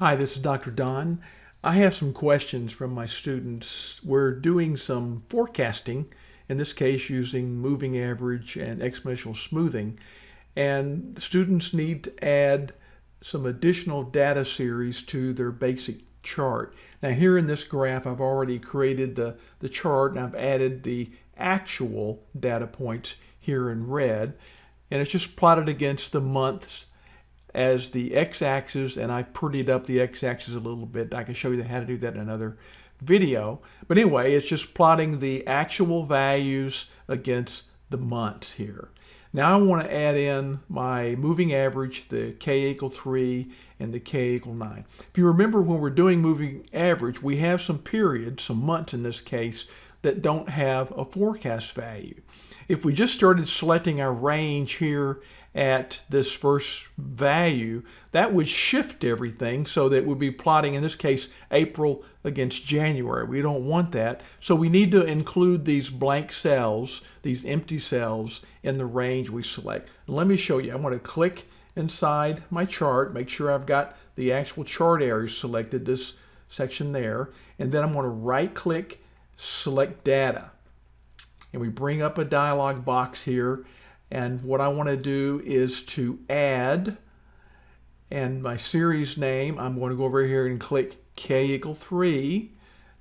Hi, this is Dr. Don. I have some questions from my students. We're doing some forecasting, in this case using moving average and exponential smoothing, and students need to add some additional data series to their basic chart. Now here in this graph, I've already created the, the chart and I've added the actual data points here in red, and it's just plotted against the months as the x-axis and I've prettied up the x-axis a little bit. I can show you how to do that in another video. But anyway, it's just plotting the actual values against the months here. Now I want to add in my moving average, the k equal 3 and the k equal 9. If you remember when we're doing moving average, we have some periods, some months in this case, that don't have a forecast value. If we just started selecting our range here at this first value, that would shift everything so that we'd be plotting, in this case, April against January. We don't want that. So we need to include these blank cells, these empty cells, in the range we select. let me show you. I want to click inside my chart, make sure I've got the actual chart area selected, this section there, and then I'm going to right click, select data. And we bring up a dialog box here and what I want to do is to add, and my series name, I'm going to go over here and click K equal 3.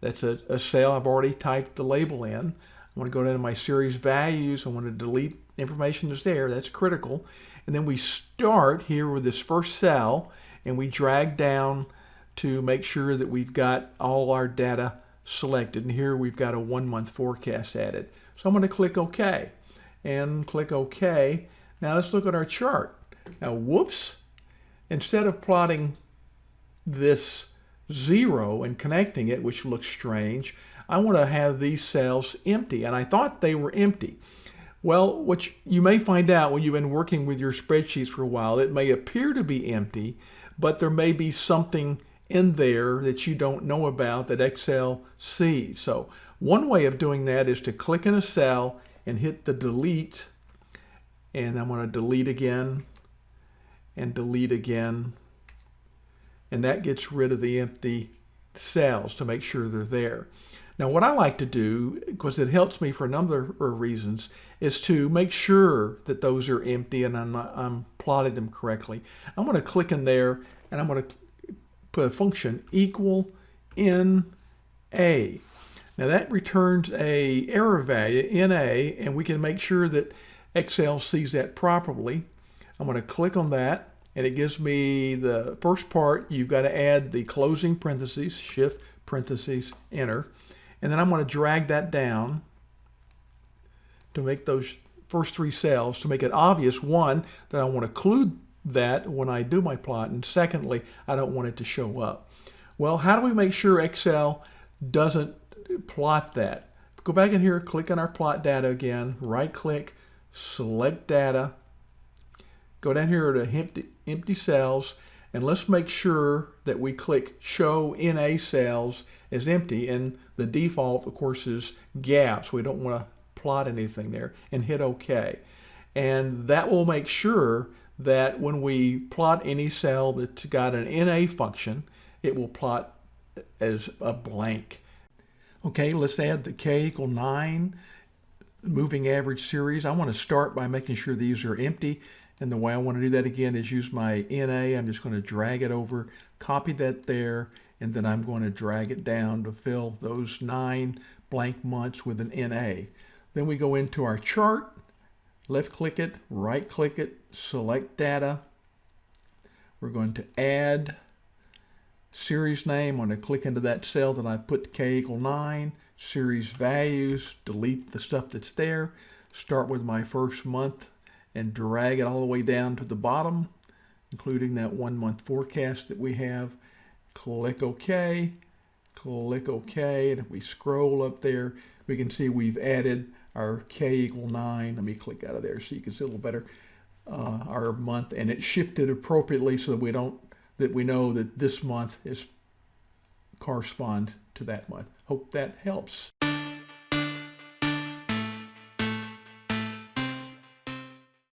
That's a, a cell I've already typed the label in. I want to go down to my series values. I want to delete information that's there. That's critical. And then we start here with this first cell, and we drag down to make sure that we've got all our data selected. And here we've got a one-month forecast added. So I'm going to click OK and click OK. Now let's look at our chart. Now, whoops, instead of plotting this zero and connecting it, which looks strange, I want to have these cells empty, and I thought they were empty. Well, what you may find out when you've been working with your spreadsheets for a while, it may appear to be empty, but there may be something in there that you don't know about that Excel sees. So one way of doing that is to click in a cell and hit the delete and I'm going to delete again and delete again and that gets rid of the empty cells to make sure they're there. Now what I like to do, because it helps me for a number of reasons, is to make sure that those are empty and I'm, I'm plotting them correctly. I'm going to click in there and I'm going to a function equal in a. Now that returns a error value, NA, and we can make sure that Excel sees that properly. I'm going to click on that, and it gives me the first part. You've got to add the closing parentheses, shift parentheses, enter. And then I'm going to drag that down to make those first three cells to make it obvious, one, that I want to include that when I do my plot, and secondly, I don't want it to show up. Well, how do we make sure Excel doesn't plot that. Go back in here, click on our plot data again, right click, select data, go down here to empty, empty cells, and let's make sure that we click show NA cells as empty and the default of course is gaps. We don't want to plot anything there and hit OK. And that will make sure that when we plot any cell that's got an NA function, it will plot as a blank. Okay, let's add the k equal 9 moving average series. I want to start by making sure these are empty. And the way I want to do that again is use my NA. I'm just going to drag it over, copy that there, and then I'm going to drag it down to fill those nine blank months with an NA. Then we go into our chart, left click it, right click it, select data. We're going to add series name, I'm going to click into that cell that I put k equal 9, series values, delete the stuff that's there, start with my first month and drag it all the way down to the bottom, including that one month forecast that we have. Click OK, click OK, and if we scroll up there, we can see we've added our k equal 9. Let me click out of there so you can see a little better uh, our month, and it shifted appropriately so that we don't that we know that this month is correspond to that month. Hope that helps.